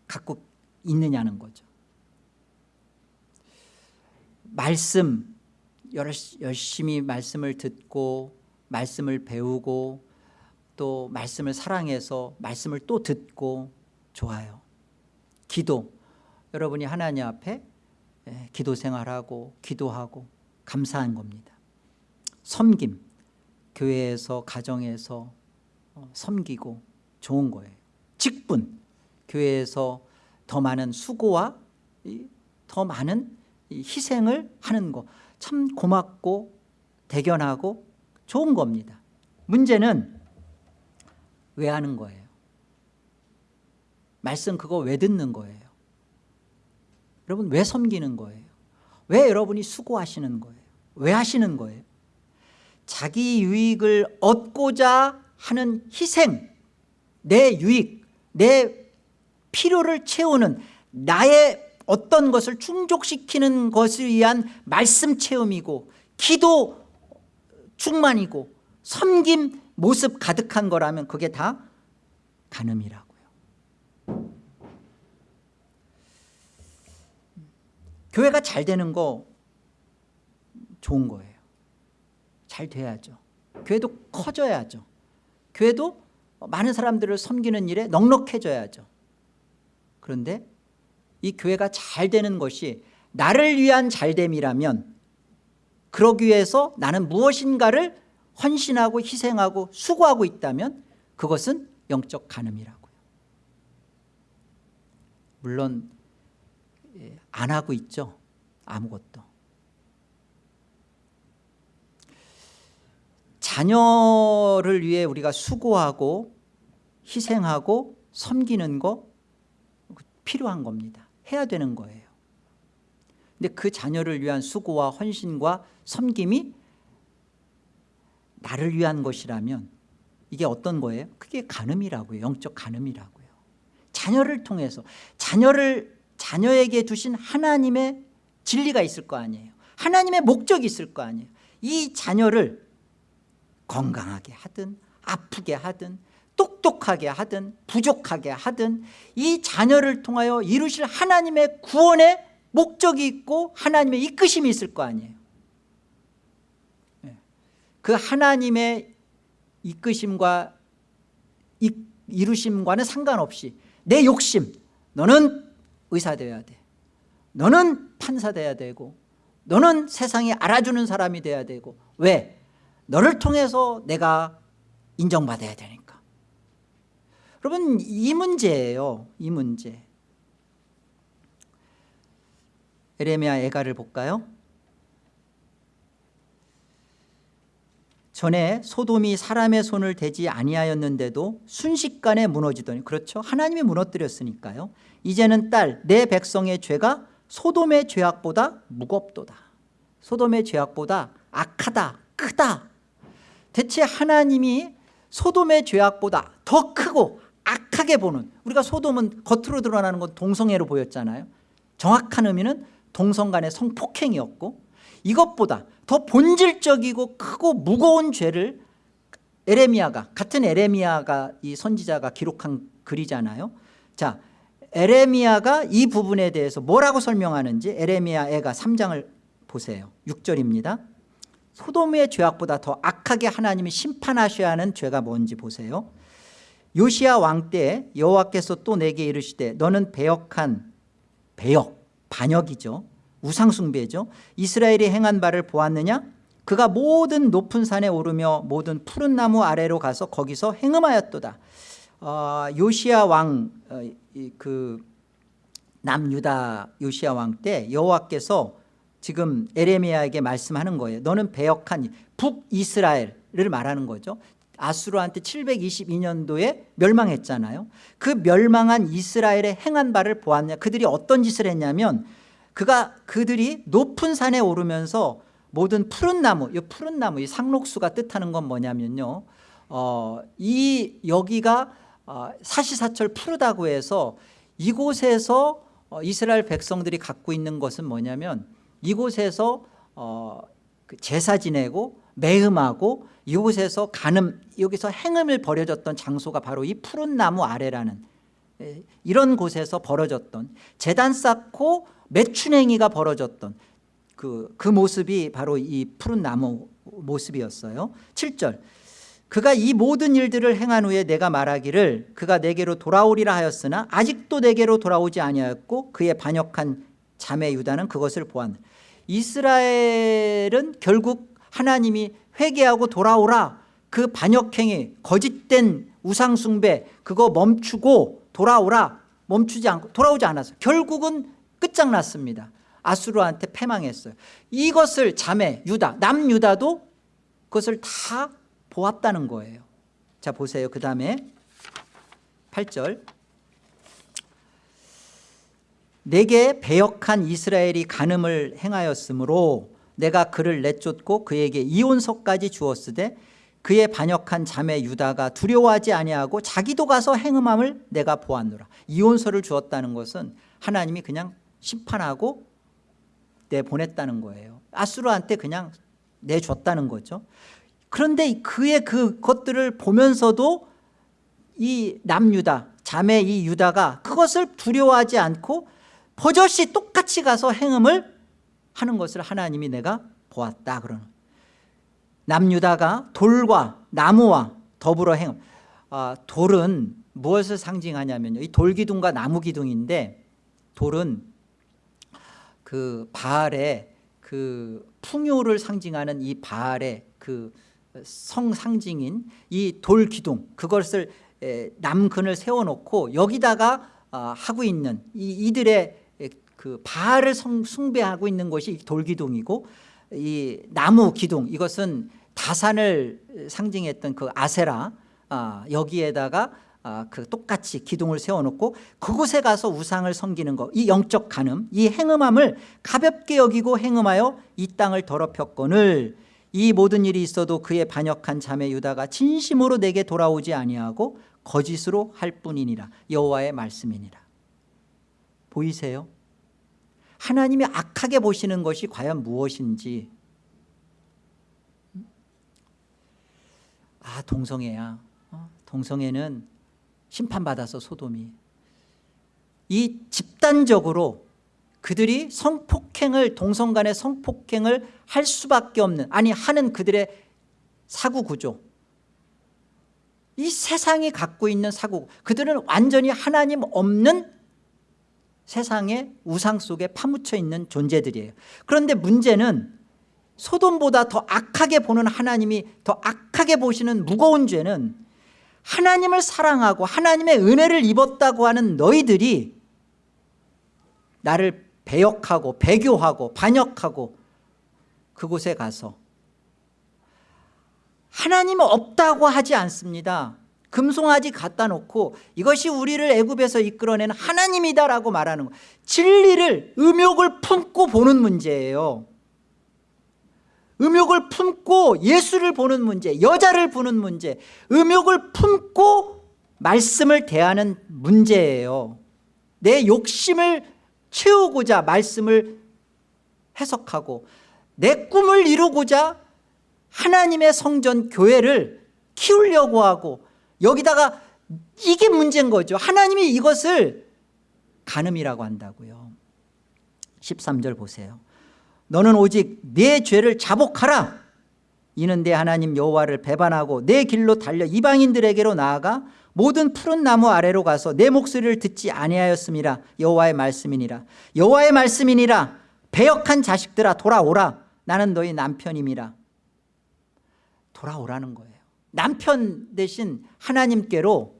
Speaker 1: 갖고 있느냐는 거죠. 말씀 열심히 말씀을 듣고 말씀을 배우고 또 말씀을 사랑해서 말씀을 또 듣고 좋아요. 기도. 여러분이 하나님 앞에 예, 기도 생활하고 기도하고 감사한 겁니다. 섬김 교회에서 가정에서 어, 섬기고 좋은 거예요. 직분. 교회에서 더 많은 수고와 더 많은 희생을 하는 거. 참 고맙고 대견하고 좋은 겁니다. 문제는 왜 하는 거예요? 말씀 그거 왜 듣는 거예요? 여러분 왜 섬기는 거예요? 왜 여러분이 수고하시는 거예요? 왜 하시는 거예요 자기 유익을 얻고자 하는 희생 내 유익 내 필요를 채우는 나의 어떤 것을 충족시키는 것을 위한 말씀 체험이고 기도 충만이고 섬김 모습 가득한 거라면 그게 다 간음이라고요. 교회가 잘 되는 거 좋은 거예요 잘 돼야죠 교회도 커져야죠 교회도 많은 사람들을 섬기는 일에 넉넉해져야죠 그런데 이 교회가 잘 되는 것이 나를 위한 잘됨이라면 그러기 위해서 나는 무엇인가를 헌신하고 희생하고 수고하고 있다면 그것은 영적 간음이라고요 물론 예, 안 하고 있죠. 아무것도. 자녀를 위해 우리가 수고하고 희생하고 섬기는 거 필요한 겁니다. 해야 되는 거예요. 근데 그 자녀를 위한 수고와 헌신과 섬김이 나를 위한 것이라면 이게 어떤 거예요? 그게 간음이라고요. 영적 간음이라고요. 자녀를 통해서 자녀를 자녀에게 두신 하나님의 진리가 있을 거 아니에요. 하나님의 목적이 있을 거 아니에요. 이 자녀를 건강하게 하든 아프게 하든 똑똑하게 하든 부족하게 하든 이 자녀를 통하여 이루실 하나님의 구원의 목적이 있고 하나님의 이끄심이 있을 거 아니에요 예. 그 하나님의 이끄심과 이루심과는 상관없이 내 욕심 너는 의사 되어야 돼 너는 판사 돼야 되고 너는 세상에 알아주는 사람이 돼야 되고 왜? 너를 통해서 내가 인정받아야 되니까. 여러분 이 문제예요. 이 문제. 에레미야 애가를 볼까요? 전에 소돔이 사람의 손을 대지 아니하였는데도 순식간에 무너지더니 그렇죠? 하나님이 무너뜨렸으니까요. 이제는 딸 내 백성의 죄가 소돔의 죄악보다 무겁도다. 소돔의 죄악보다 악하다 크다 대체 하나님이 소돔의 죄악보다 더 크고 악하게 보는 우리가 소돔은 겉으로 드러나는 건 동성애로 보였잖아요. 정확한 의미는 동성 간의 성폭행이었고 이것보다 더 본질적이고 크고 무거운 죄를 에레미야가 같은 에레미야가 이 선지자가 기록한 글이잖아요. 자 에레미야가 이 부분에 대해서 뭐라고 설명하는지 에레미야 애가 3장을 보세요. 6절입니다 소돔의 죄악보다 더 악하게 하나님이 심판하셔야 하는 죄가 뭔지 보세요. 요시야 왕 때 여호와께서 또 내게 이르시되 너는 배역한 배역 반역이죠. 우상숭배죠. 이스라엘이 행한 바를 보았느냐? 그가 모든 높은 산에 오르며 모든 푸른 나무 아래로 가서 거기서 행음하였도다. 어, 요시야 왕그 어, 남유다 요시야 왕 때 여호와께서 지금 에레미야에게 말씀하는 거예요 너는 배역한 북이스라엘을 말하는 거죠. 아수르한테 722년도에 멸망했잖아요. 그 멸망한 이스라엘의 행한 바를 보았냐? 그들이 어떤 짓을 했냐면 그가 그들이 높은 산에 오르면서 모든 푸른 나무 이 푸른 나무 이 상록수가 뜻하는 건 뭐냐면요. 어, 이 여기가 어, 사시사철 푸르다고 해서 이곳에서 어, 이스라엘 백성들이 갖고 있는 것은 뭐냐면 이곳에서 어, 그 제사 지내고 매음하고 이곳에서 간음 여기서 행음을 벌여졌던 장소가 바로 이 푸른 나무 아래라는 예, 이런 곳에서 벌어졌던 재단 쌓고 매춘행위가 벌어졌던 그, 그 모습이 바로 이 푸른 나무 모습이었어요. 7절. 그가 이 모든 일들을 행한 후에 내가 말하기를 그가 내게로 돌아오리라 하였으나 아직도 내게로 돌아오지 아니하였고 그의 반역한 자매 유다는 그것을 보았다 이스라엘은 결국 하나님이 회개하고 돌아오라. 그 반역행위 거짓된 우상숭배 그거 멈추고 돌아오라. 멈추지 않고 돌아오지 않았어요. 결국은 끝장났습니다. 아수르한테 패망했어요. 이것을 자매 유다 남유다도 그것을 다 보았다는 거예요. 자 보세요. 그 다음에 8절 내게 배역한 이스라엘이 간음을 행하였으므로 내가 그를 내쫓고 그에게 이혼서까지 주었으되 그의 반역한 자매 유다가 두려워하지 아니하고 자기도 가서 행음함을 내가 보았노라. 이혼서를 주었다는 것은 하나님이 그냥 심판하고 내보냈다는 거예요. 아수르한테 그냥 내줬다는 거죠. 그런데 그의 그 것들을 보면서도 이 남유다 자매 이 유다가 그것을 두려워하지 않고 버젓이 똑같이 가서 행음을 하는 것을 하나님이 내가 보았다 그러는 남유다가 돌과 나무와 더불어 행음. 아, 돌은 무엇을 상징하냐면요. 이 돌기둥과 나무기둥인데 돌은 그 바알의 그 풍요를 상징하는 이 바알의 그 성상징인 이 돌기둥 그것을 남근을 세워놓고 여기다가 아, 하고 있는 이, 이들의 그 바알을 성- 숭배하고 있는 것이 돌기둥이고 이 나무 기둥 이것은 다산을 상징했던 그 아세라 아, 여기에다가 아, 그 똑같이 기둥을 세워놓고 그곳에 가서 우상을 섬기는 것 이 영적 간음 이 행음함을 가볍게 여기고 행음하여 이 땅을 더럽혔거늘 이 모든 일이 있어도 그의 반역한 자매 유다가 진심으로 내게 돌아오지 아니하고 거짓으로 할 뿐이니라 여호와의 말씀이니라 보이세요? 하나님이 악하게 보시는 것이 과연 무엇인지. 아 동성애야. 어? 동성애는 심판받아서 소돔이. 이 집단적으로 그들이 성폭행을 동성 간의 성폭행을 할 수밖에 없는 아니 하는 그들의 사고 구조. 이 세상이 갖고 있는 사고 그들은 완전히 하나님 없는 세상의 우상 속에 파묻혀 있는 존재들이에요. 그런데 문제는 소돔보다 더 악하게 보는 하나님이 더 악하게 보시는 무거운 죄는 하나님을 사랑하고 하나님의 은혜를 입었다고 하는 너희들이 나를 배역하고 배교하고 반역하고 그곳에 가서 하나님은 없다고 하지 않습니다 금송아지 갖다 놓고 이것이 우리를 애굽에서 이끌어낸 하나님이다라고 말하는 거. 진리를 음욕을 품고 보는 문제예요. 음욕을 품고 예수를 보는 문제 여자를 보는 문제 음욕을 품고 말씀을 대하는 문제예요. 내 욕심을 채우고자 말씀을 해석하고 내 꿈을 이루고자 하나님의 성전 교회를 키우려고 하고 여기다가 이게 문제인 거죠. 하나님이 이것을 간음이라고 한다고요. 13절 보세요. 너는 오직 내 죄를 자복하라. 이는 내 하나님 여호와를 배반하고 내 길로 달려 이방인들에게로 나아가 모든 푸른 나무 아래로 가서 내 목소리를 듣지 아니하였음이라 여호와의 말씀이니라. 여호와의 말씀이니라. 배역한 자식들아 돌아오라. 나는 너희 남편임이라. 돌아오라는 거예요 남편 대신 하나님께로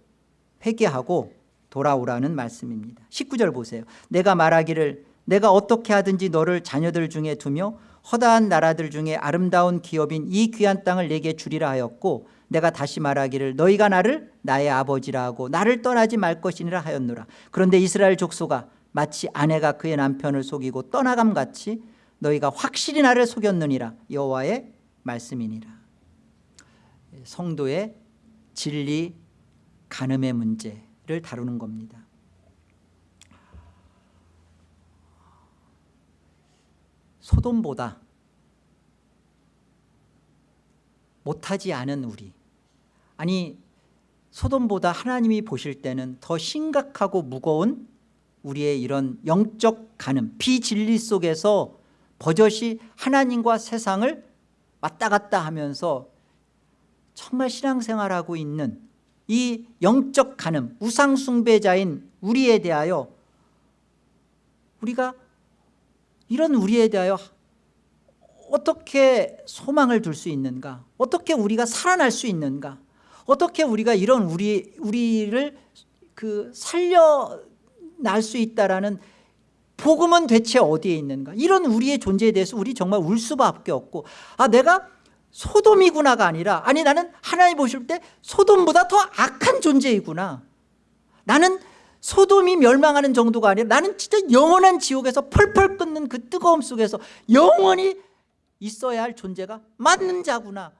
Speaker 1: 회개하고 돌아오라는 말씀입니다. 19절 보세요. 내가 말하기를 내가 어떻게 하든지 너를 자녀들 중에 두며 허다한 나라들 중에 아름다운 기업인 이 귀한 땅을 내게 주리라 하였고 내가 다시 말하기를 너희가 나를 나의 아버지라 하고 나를 떠나지 말 것이니라 하였노라. 그런데 이스라엘 족소가 마치 아내가 그의 남편을 속이고 떠나감 같이 너희가 확실히 나를 속였느니라. 여호와의 말씀이니라 성도의 진리 간음의 문제를 다루는 겁니다. 소돔보다 못하지 않은 우리. 아니 소돔보다 하나님이 보실 때는 더 심각하고 무거운 우리의 이런 영적 간음 비진리 속에서 버젓이 하나님과 세상을 왔다 갔다 하면서 정말 신앙생활하고 있는 이 영적 간음 우상숭배자인 우리에 대하여 우리가 이런 우리에 대하여 어떻게 소망을 둘 수 있는가? 어떻게 우리가 살아날 수 있는가? 어떻게 우리가 이런 우리, 우리를 그 살려날 수 있다라는 복음은 대체 어디에 있는가? 이런 우리의 존재에 대해서 우리 정말 울 수밖에 없고 아 내가 소돔이구나가 아니라 아니 나는 하나님 보실 때 소돔보다 더 악한 존재이구나. 나는 소돔이 멸망하는 정도가 아니라 나는 진짜 영원한 지옥에서 펄펄 끓는 그 뜨거움 속에서 영원히 있어야 할 존재가 맞는 자구나.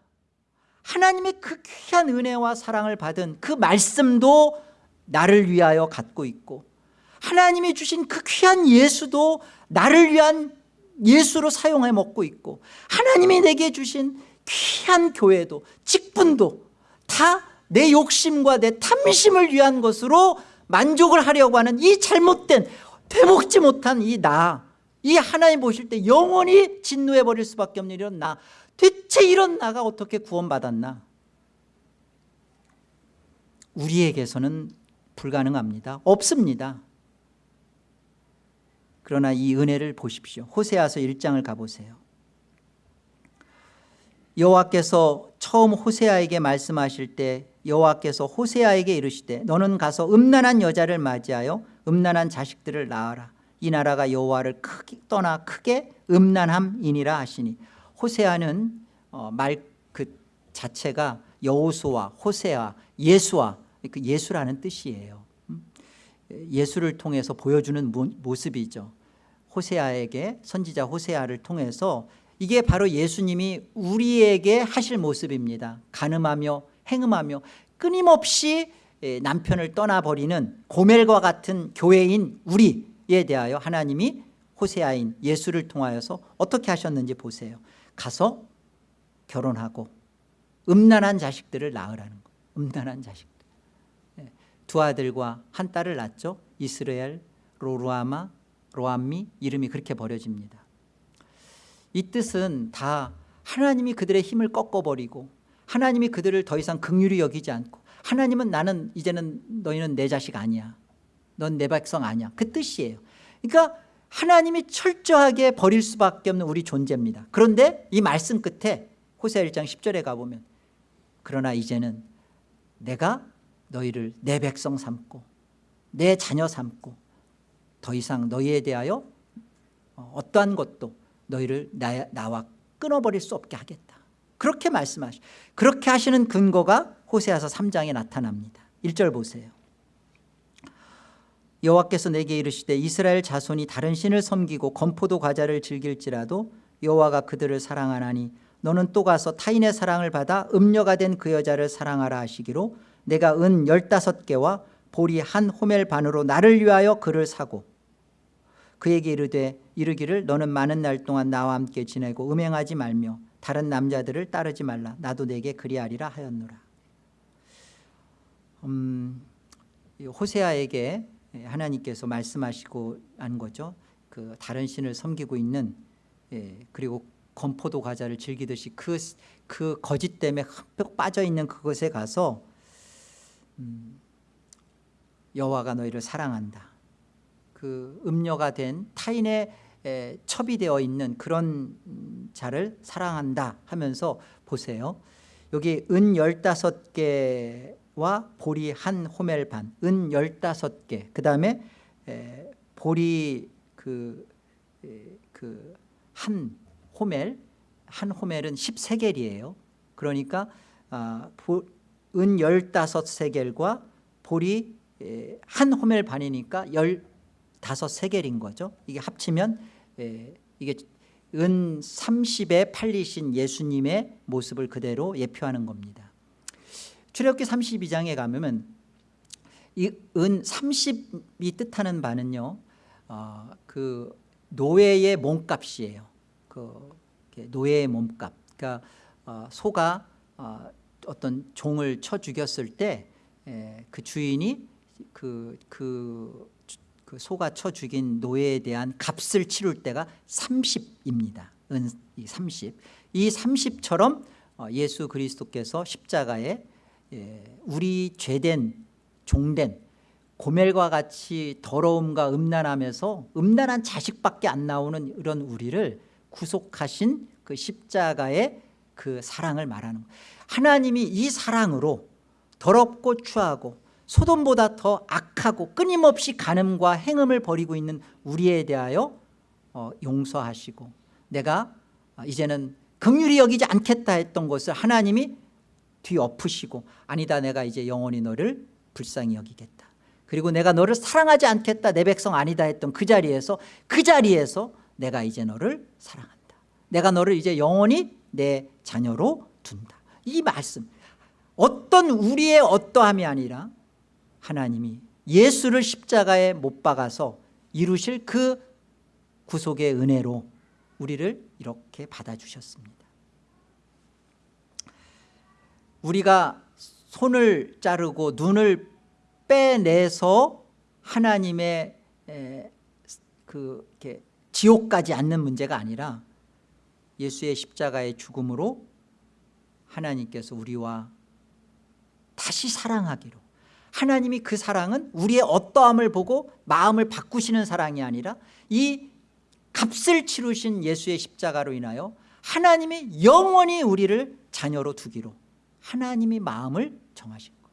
Speaker 1: 하나님의 그 귀한 은혜와 사랑을 받은 그 말씀도 나를 위하여 갖고 있고 하나님이 주신 그 귀한 예수도 나를 위한 예수로 사용해 먹고 있고 하나님이 내게 주신 귀한 교회도 직분도 다 내 욕심과 내 탐심을 위한 것으로 만족을 하려고 하는 이 잘못된 되먹지 못한 이 나 이 하나님 보실 때 영원히 진노해 버릴 수밖에 없는 이런 나 대체 이런 나가 어떻게 구원받았나? 우리에게서는 불가능합니다. 없습니다. 그러나 이 은혜를 보십시오. 호세아서 1장을 가보세요 여호와께서 처음 호세아에게 말씀하실 때 여호와께서 호세아에게 이르시되 너는 가서 음란한 여자를 맞이하여 음란한 자식들을 낳아라. 이 나라가 여호와를 크게 떠나 크게 음란함이니라 하시니. 호세아는 어, 말그 자체가 여호수와 호세아 예수와 그 예수라는 뜻이에요. 음? 예수를 통해서 보여주는 모- 모습이죠. 호세아에게 선지자 호세아를 통해서 이게 바로 예수님이 우리에게 하실 모습입니다. 가늠하며 행음하며 끊임없이 예, 남편을 떠나버리는 고멜과 같은 교회인 우리에 대하여 하나님이 호세아인 예수를 통하여서 어떻게 하셨는지 보세요. 가서 결혼하고 음란한 자식들을 낳으라는 거 음란한 자식들. 예, 두 아들과 한 딸을 낳죠. 이스라엘 로루아마 로암미 이름이 그렇게 버려집니다 이 뜻은 다 하나님이 그들의 힘을 꺾어버리고 하나님이 그들을 더 이상 극률이 여기지 않고 하나님은 나는 이제는 너희는 내 자식 아니야. 넌 내 백성 아니야. 그 뜻이에요. 그러니까 하나님이 철저하게 버릴 수밖에 없는 우리 존재입니다. 그런데 이 말씀 끝에 호세 1장 10절에 가보면 그러나 이제는 내가 너희를 내 백성 삼고 내 자녀 삼고 더 이상 너희에 대하여 어, 어떠한 것도 너희를 나, 나와 끊어버릴 수 없게 하겠다. 그렇게 말씀하시 그렇게 하시는 근거가 호세아서 3장에 나타납니다. 1절 보세요. 여호와께서 내게 이르시되 이스라엘 자손이 다른 신을 섬기고 건포도 과자를 즐길지라도 여호와가 그들을 사랑하나니 너는 또 가서 타인의 사랑을 받아 음녀가 된 그 여자를 사랑하라 하시기로 내가 은 열다섯 개와 보리 한 호멜 반으로 나를 위하여 그를 사고 그에게 이르되 이르기를 너는 많은 날 동안 나와 함께 지내고 음행하지 말며 다른 남자들을 따르지 말라. 나도 내게 그리하리라 하였노라. 음, 이 호세아에게 하나님께서 말씀하시고 한 거죠. 그 다른 신을 섬기고 있는 예, 그리고 건포도 과자를 즐기듯이 그, 그 거짓 때문에 흠뻑 빠져있는 그것에 가서 음, 여호와가 너희를 사랑한다. 그 음녀가 된 타인의 에, 첩이 되어 있는 그런 음, 자를 사랑한다 하면서 보세요. 여기 은 열다섯 개와 보리 한 호멜 반은 열다섯 개그 다음에 보리 그, 그 한 호멜 한 호멜은 13겔이에요. 그러니까 아, 보, 은 15세겔과 보리 에, 한 호멜 반이니까 15세겔인 거죠. 이게 합치면 에, 이게 은 30에 팔리신 예수님의 모습을 그대로 예표하는 겁니다. 출애굽기 32장에 가면 이은 30이 뜻하는 바는요 어, 그 노예의 몸값이에요. 그 노예의 몸값. 그러니까 어, 소가 어, 어떤 종을 쳐 죽였을 때 그 주인이 그, 그, 그 소가 쳐 죽인 노예에 대한 값을 치룰 때가 30입니다. 은 30. 이 30처럼 어, 예수 그리스도께서 십자가에 예, 우리 죄된 종된 고멜과 같이 더러움과 음란함에서 음란한 자식밖에 안 나오는 이런 우리를 구속하신 그 십자가의 그 사랑을 말하는. 하나님이 이 사랑으로 더럽고 추하고 소돔보다 더 악하고 끊임없이 간음과 행음을 벌이고 있는 우리에 대하여 어, 용서하시고 내가 이제는 긍휼히 여기지 않겠다 했던 것을 하나님이 뒤엎으시고 아니다 내가 이제 영원히 너를 불쌍히 여기겠다. 그리고 내가 너를 사랑하지 않겠다 내 백성 아니다 했던 그 자리에서 그 자리에서 내가 이제 너를 사랑한다. 내가 너를 이제 영원히 내 자녀로 둔다. 이 말씀 어떤 우리의 어떠함이 아니라 하나님이 예수를 십자가에 못 박아서 이루실 그 구속의 은혜로 우리를 이렇게 받아주셨습니다. 우리가 손을 자르고 눈을 빼내서 하나님의 그 지옥 가지 않는 문제가 아니라 예수의 십자가의 죽음으로 하나님께서 우리와 다시 사랑하기로 하나님이 그 사랑은 우리의 어떠함을 보고 마음을 바꾸시는 사랑이 아니라 이 값을 치르신 예수의 십자가로 인하여 하나님이 영원히 우리를 자녀로 두기로 하나님이 마음을 정하신 것.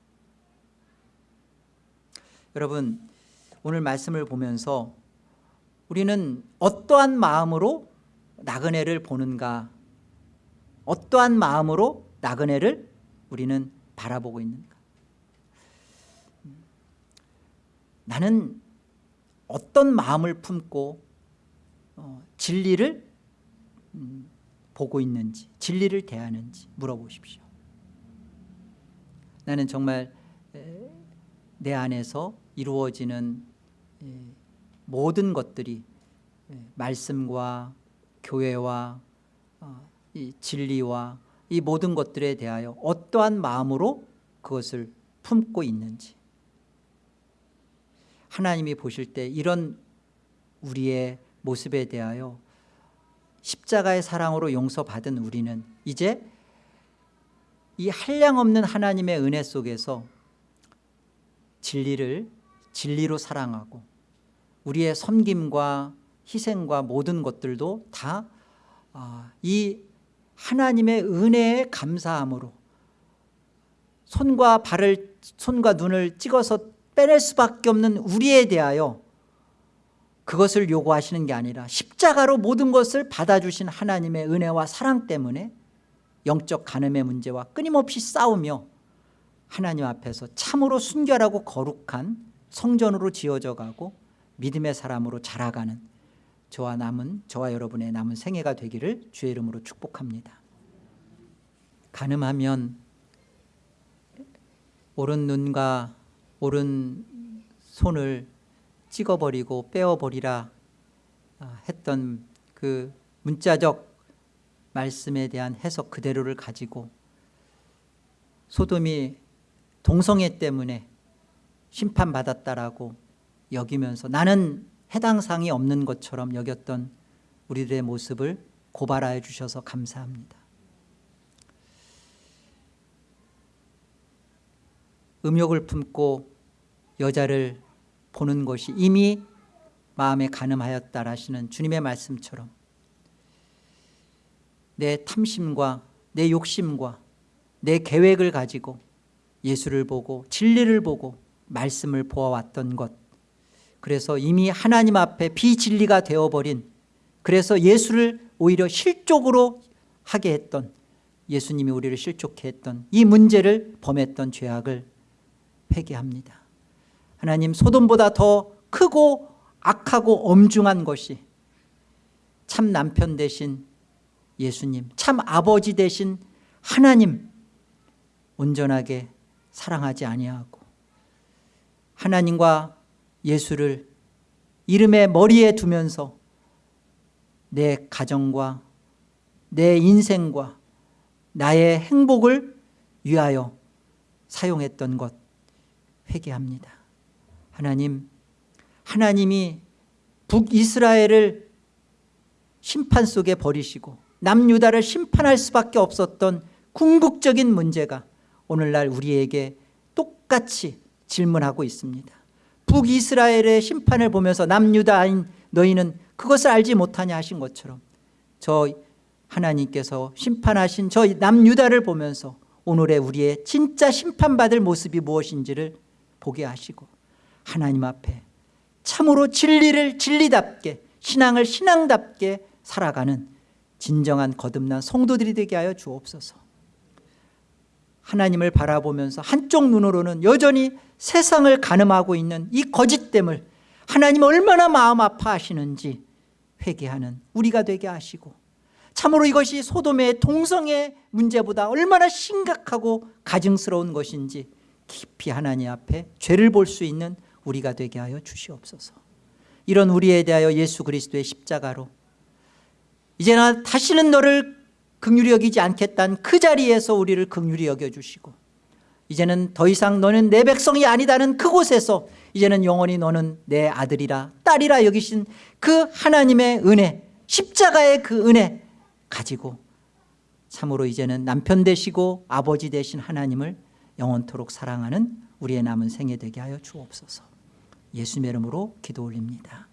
Speaker 1: 여러분 오늘 말씀을 보면서 우리는 어떠한 마음으로 나그네를 보는가? 어떠한 마음으로 나그네를 우리는 바라보고 있는가 나는 어떤 마음을 품고 어, 진리를 음, 보고 있는지 진리를 대하는지 물어보십시오. 나는 정말 에, 내 안에서 이루어지는 에, 모든 것들이 에, 말씀과 교회와 어, 이 진리와 이 모든 것들에 대하여 어떠한 마음으로 그것을 품고 있는지 하나님이 보실 때 이런 우리의 모습에 대하여 십자가의 사랑으로 용서받은 우리는 이제 이 한량없는 하나님의 은혜 속에서 진리를 진리로 사랑하고 우리의 섬김과 희생과 모든 것들도 다 이 하나님의 은혜에 감사함으로 손과 발을 손과 눈을 찍어서 빼낼 수밖에 없는 우리에 대하여 그것을 요구하시는 게 아니라 십자가로 모든 것을 받아주신 하나님의 은혜와 사랑 때문에 영적 간음의 문제와 끊임없이 싸우며 하나님 앞에서 참으로 순결하고 거룩한 성전으로 지어져 가고 믿음의 사람으로 자라가는 저와 남은 저와 여러분의 남은 생애가 되기를 주의 이름으로 축복합니다. 간음하면 오른 눈과 오른 손을 찍어버리고 빼어버리라 했던 그 문자적 말씀에 대한 해석 그대로를 가지고 소돔이 동성애 때문에 심판받았다라고 여기면서 나는 해당 사항이 없는 것처럼 여겼던 우리들의 모습을 고발하여 주셔서 감사합니다. 음욕을 품고 여자를 보는 것이 이미 마음에 가늠하였다라시는 주님의 말씀처럼 내 탐심과 내 욕심과 내 계획을 가지고 예수를 보고 진리를 보고 말씀을 보아왔던 것. 그래서 이미 하나님 앞에 비진리가 되어버린 그래서 예수를 오히려 실족으로 하게 했던 예수님이 우리를 실족해 했던 이 문제를 범했던 죄악을 회개합니다 하나님 소돔보다 더 크고 악하고 엄중한 것이 참 남편 되신 예수님 참 아버지 되신 하나님 온전하게 사랑하지 아니하고 하나님과 예수를 이름의 머리에 두면서 내 가정과 내 인생과 나의 행복을 위하여 사용했던 것 회개합니다 하나님 하나님이 북이스라엘을 심판 속에 버리시고 남유다를 심판할 수밖에 없었던 궁극적인 문제가 오늘날 우리에게 똑같이 질문하고 있습니다. 북이스라엘의 심판을 보면서 남유다인 너희는 그것을 알지 못하냐 하신 것처럼 저 하나님께서 심판하신 저 남유다를 보면서 오늘의 우리의 진짜 심판받을 모습이 무엇인지를 보게 하시고 하나님 앞에 참으로 진리를 진리답게 신앙을 신앙답게 살아가는 진정한 거듭난 성도들이 되게 하여 주옵소서. 하나님을 바라보면서 한쪽 눈으로는 여전히 세상을 가늠하고 있는 이 거짓됨을 하나님 얼마나 마음 아파하시는지 회개하는 우리가 되게 하시고 참으로 이것이 소돔의 동성애 문제보다 얼마나 심각하고 가증스러운 것인지 깊이 하나님 앞에 죄를 볼 수 있는 우리가 되게 하여 주시옵소서. 이런 우리에 대하여 예수 그리스도의 십자가로 이제 나 다시는 너를 극률히 여기지 않겠다는 그 자리에서 우리를 극률히 여겨주시고 이제는 더 이상 너는 내 백성이 아니다는 그곳에서 이제는 영원히 너는 내 아들이라 딸이라 여기신 그 하나님의 은혜 십자가의 그 은혜 가지고 참으로 이제는 남편 되시고 아버지 되신 하나님을 영원토록 사랑하는 우리의 남은 생애 되게 하여 주옵소서 예수님의 이름으로 기도 올립니다